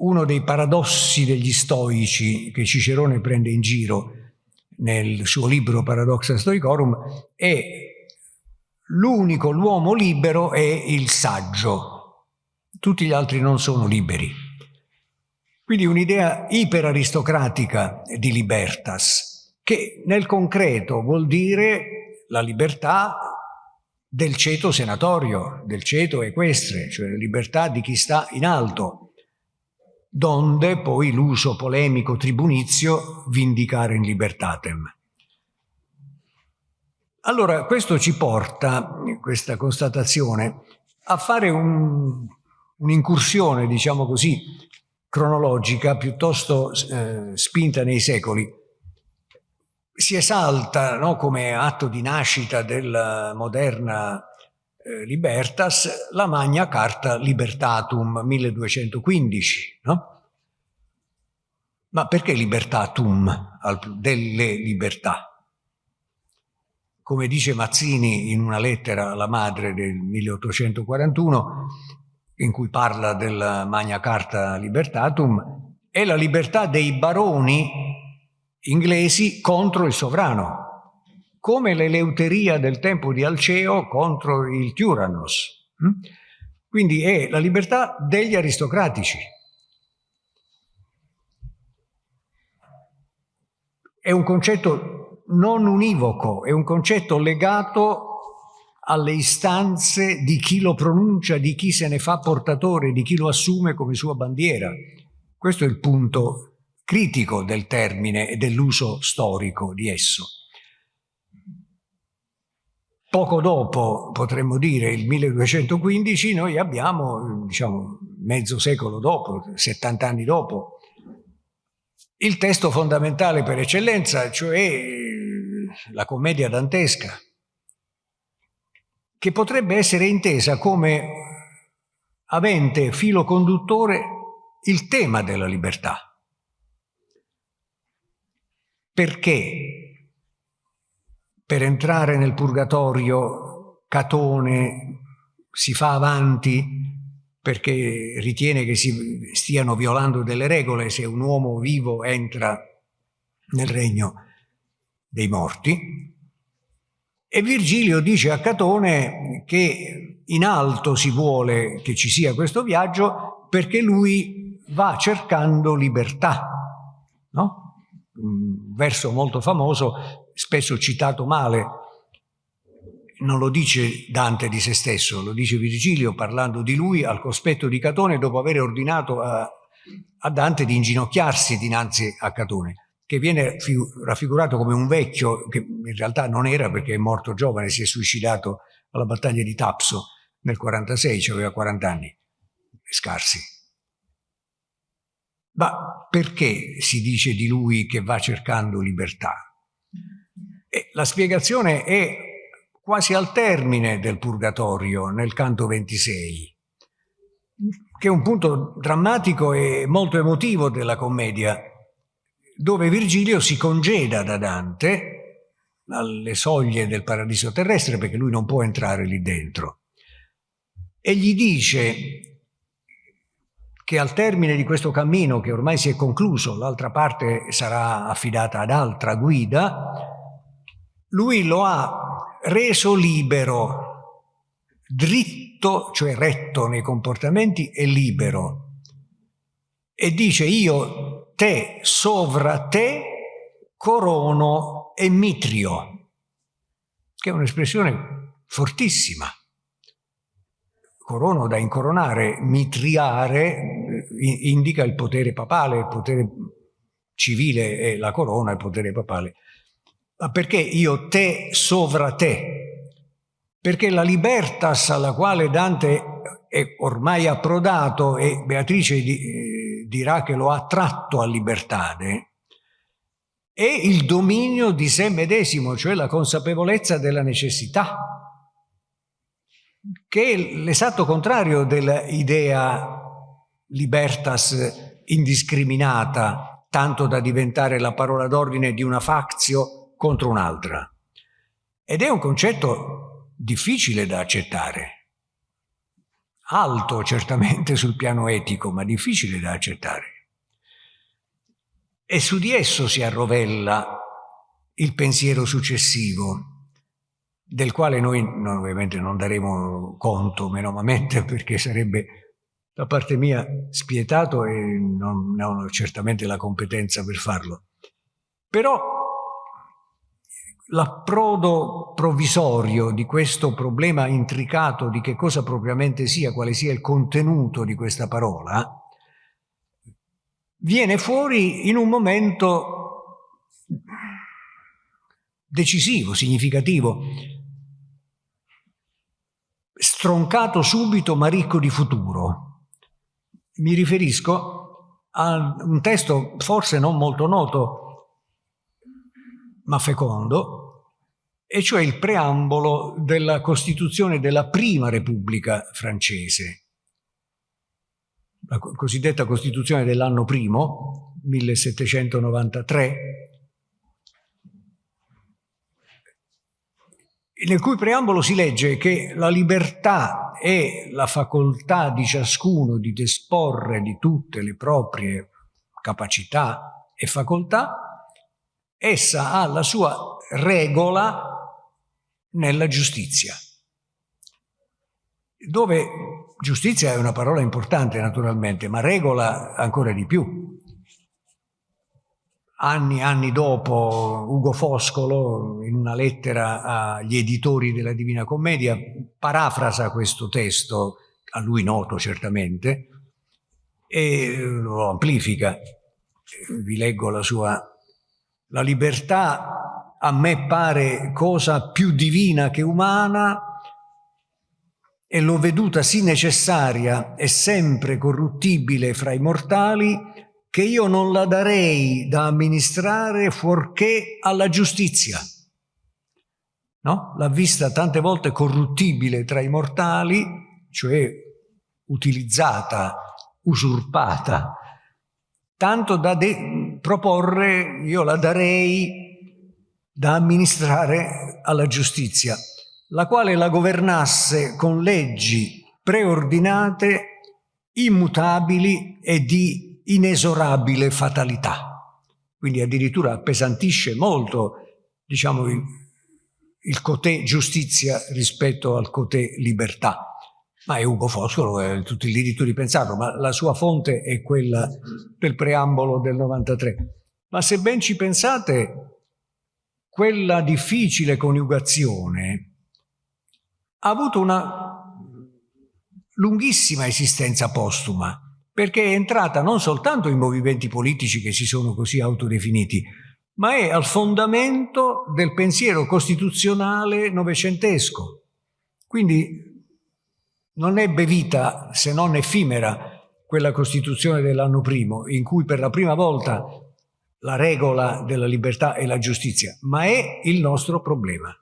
uno dei paradossi degli stoici che Cicerone prende in giro nel suo libro Paradoxa Stoicorum è l'unico, l'uomo libero è il saggio, tutti gli altri non sono liberi. Quindi un'idea iperaristocratica di libertas, che nel concreto vuol dire la libertà del ceto senatorio, del ceto equestre, cioè la libertà di chi sta in alto, donde poi l'uso polemico tribunizio vindicare in libertatem. Allora, questo ci porta, questa constatazione, a fare un'incursione, un diciamo così, cronologica, piuttosto eh, spinta nei secoli. Si esalta no, come atto di nascita della moderna eh, Libertas, la Magna Carta Libertatum 1215. No? Ma perché Libertatum, delle libertà? Come dice Mazzini in una lettera alla madre del 1841, in cui parla della Magna Carta Libertatum, è la libertà dei baroni inglesi contro il sovrano come l'eleuteria del tempo di Alceo contro il Tyrannos. Hm? Quindi è la libertà degli aristocratici. È un concetto non univoco, è un concetto legato alle istanze di chi lo pronuncia, di chi se ne fa portatore, di chi lo assume come sua bandiera. Questo è il punto critico del termine e dell'uso storico di esso. Poco dopo, potremmo dire, il 1215, noi abbiamo, diciamo, mezzo secolo dopo, 70 anni dopo, il testo fondamentale per eccellenza, cioè la commedia dantesca, che potrebbe essere intesa come avente filo conduttore il tema della libertà. Perché per entrare nel purgatorio Catone si fa avanti perché ritiene che si stiano violando delle regole se un uomo vivo entra nel regno dei morti. E Virgilio dice a Catone che in alto si vuole che ci sia questo viaggio perché lui va cercando libertà. No? Un verso molto famoso spesso citato male, non lo dice Dante di se stesso, lo dice Virgilio parlando di lui al cospetto di Catone dopo aver ordinato a, a Dante di inginocchiarsi dinanzi a Catone, che viene raffigurato come un vecchio, che in realtà non era perché è morto giovane, si è suicidato alla battaglia di Tapso nel 46, cioè aveva 40 anni scarsi. Ma perché si dice di lui che va cercando libertà? La spiegazione è quasi al termine del purgatorio, nel canto 26, che è un punto drammatico e molto emotivo della commedia, dove Virgilio si congeda da Dante alle soglie del paradiso terrestre perché lui non può entrare lì dentro. E gli dice che al termine di questo cammino che ormai si è concluso, l'altra parte sarà affidata ad altra guida, lui lo ha reso libero, dritto, cioè retto nei comportamenti e libero. E dice io te sovra te corono e mitrio, che è un'espressione fortissima. Corono da incoronare, mitriare indica il potere papale, il potere civile è la corona, il potere papale. Ma perché io te sovra te? Perché la libertas alla quale Dante è ormai approdato e Beatrice eh, dirà che lo ha tratto a libertade, è il dominio di sé medesimo, cioè la consapevolezza della necessità, che è l'esatto contrario dell'idea libertas indiscriminata, tanto da diventare la parola d'ordine di una faczio contro un'altra. Ed è un concetto difficile da accettare, alto certamente sul piano etico, ma difficile da accettare. E su di esso si arrovella il pensiero successivo, del quale noi ovviamente non daremo conto menomamente perché sarebbe da parte mia spietato e non, non ho certamente la competenza per farlo. Però l'approdo provvisorio di questo problema intricato di che cosa propriamente sia, quale sia il contenuto di questa parola, viene fuori in un momento decisivo, significativo, stroncato subito ma ricco di futuro. Mi riferisco a un testo forse non molto noto ma fecondo, e cioè il preambolo della Costituzione della Prima Repubblica francese, la cosiddetta Costituzione dell'anno primo, 1793, nel cui preambolo si legge che la libertà è la facoltà di ciascuno di disporre di tutte le proprie capacità e facoltà essa ha la sua regola nella giustizia, dove giustizia è una parola importante naturalmente, ma regola ancora di più. Anni e anni dopo Ugo Foscolo, in una lettera agli editori della Divina Commedia, parafrasa questo testo, a lui noto certamente, e lo amplifica. Vi leggo la sua la libertà a me pare cosa più divina che umana e l'ho veduta sì necessaria e sempre corruttibile fra i mortali che io non la darei da amministrare fuorché alla giustizia. No? L'ha vista tante volte corruttibile tra i mortali, cioè utilizzata, usurpata, tanto da proporre, io la darei da amministrare alla giustizia, la quale la governasse con leggi preordinate, immutabili e di inesorabile fatalità. Quindi addirittura appesantisce molto diciamo, il, il cotè giustizia rispetto al cotè libertà ma è Ugo Foscolo, ha tutto il diritto di pensarlo, ma la sua fonte è quella del preambolo del 93. Ma se ben ci pensate, quella difficile coniugazione ha avuto una lunghissima esistenza postuma, perché è entrata non soltanto in movimenti politici che si sono così autodefiniti, ma è al fondamento del pensiero costituzionale novecentesco. Quindi non ebbe vita, se non effimera, quella Costituzione dell'anno primo, in cui per la prima volta la regola della libertà e la giustizia, ma è il nostro problema.